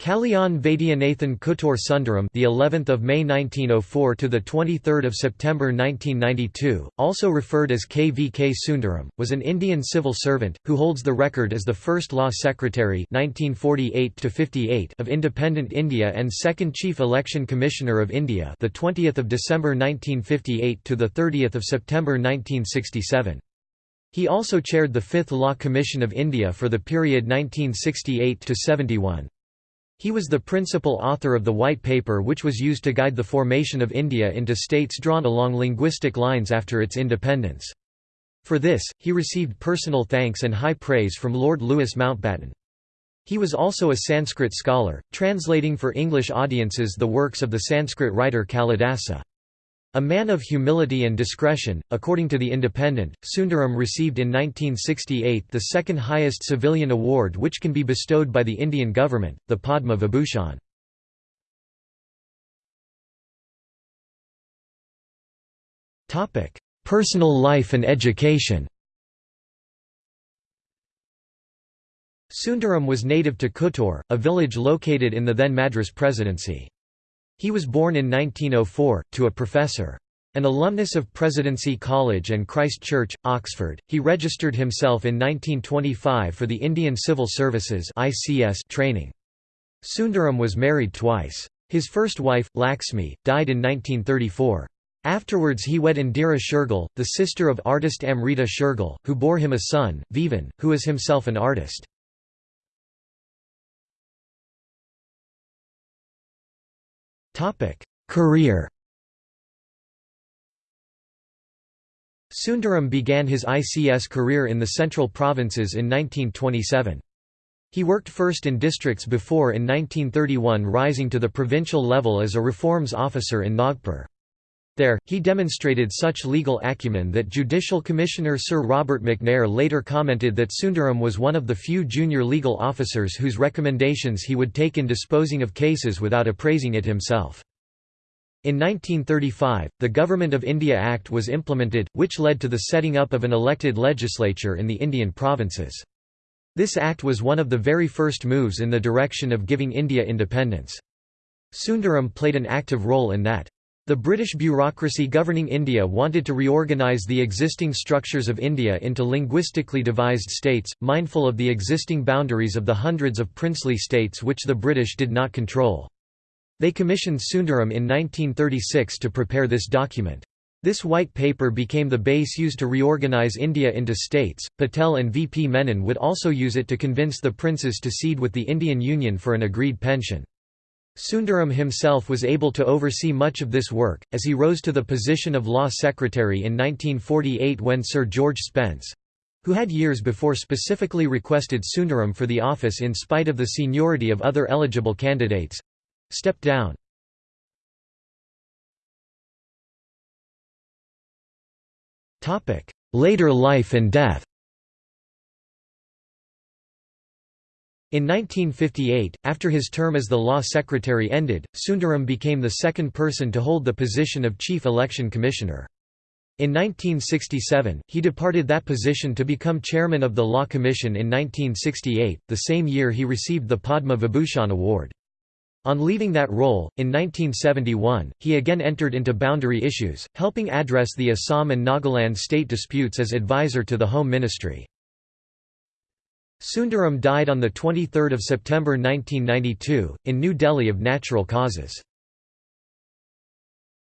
Kalyan Vaidyanathan Kuttur Sundaram, the 11th of May 1904 to the 23rd of September 1992, also referred as KVK Sundaram, was an Indian civil servant who holds the record as the first law secretary 1948 to 58 of independent India and second chief election commissioner of India, the 20th of December 1958 to the 30th of September 1967. He also chaired the Fifth Law Commission of India for the period 1968 to 71. He was the principal author of the White Paper which was used to guide the formation of India into states drawn along linguistic lines after its independence. For this, he received personal thanks and high praise from Lord Louis Mountbatten. He was also a Sanskrit scholar, translating for English audiences the works of the Sanskrit writer Kalidasa. A man of humility and discretion, according to The Independent, Sundaram received in 1968 the second highest civilian award which can be bestowed by the Indian government, the Padma Vibhushan. Personal life and education Sundaram was native to Kuttur, a village located in the then Madras Presidency. He was born in 1904, to a professor. An alumnus of Presidency College and Christ Church, Oxford, he registered himself in 1925 for the Indian Civil Services training. Sundaram was married twice. His first wife, Laxmi, died in 1934. Afterwards he wed Indira Shergill, the sister of artist Amrita Shergill, who bore him a son, Vivan, who is himself an artist. Career Sundaram began his ICS career in the Central Provinces in 1927. He worked first in districts before in 1931 rising to the provincial level as a reforms officer in Nagpur. There, he demonstrated such legal acumen that Judicial Commissioner Sir Robert McNair later commented that Sundaram was one of the few junior legal officers whose recommendations he would take in disposing of cases without appraising it himself. In 1935, the Government of India Act was implemented, which led to the setting up of an elected legislature in the Indian provinces. This act was one of the very first moves in the direction of giving India independence. Sundaram played an active role in that. The British bureaucracy governing India wanted to reorganise the existing structures of India into linguistically devised states, mindful of the existing boundaries of the hundreds of princely states which the British did not control. They commissioned Sundaram in 1936 to prepare this document. This white paper became the base used to reorganize India into states. Patel and VP Menon would also use it to convince the princes to cede with the Indian Union for an agreed pension. Sundaram himself was able to oversee much of this work, as he rose to the position of Law Secretary in 1948 when Sir George Spence—who had years before specifically requested Sundaram for the office in spite of the seniority of other eligible candidates—stepped down. Later life and death In 1958, after his term as the law secretary ended, Sundaram became the second person to hold the position of chief election commissioner. In 1967, he departed that position to become chairman of the Law Commission in 1968, the same year he received the Padma Vibhushan Award. On leaving that role, in 1971, he again entered into boundary issues, helping address the Assam and Nagaland state disputes as advisor to the Home Ministry. Sundaram died on 23 September 1992, in New Delhi of natural causes.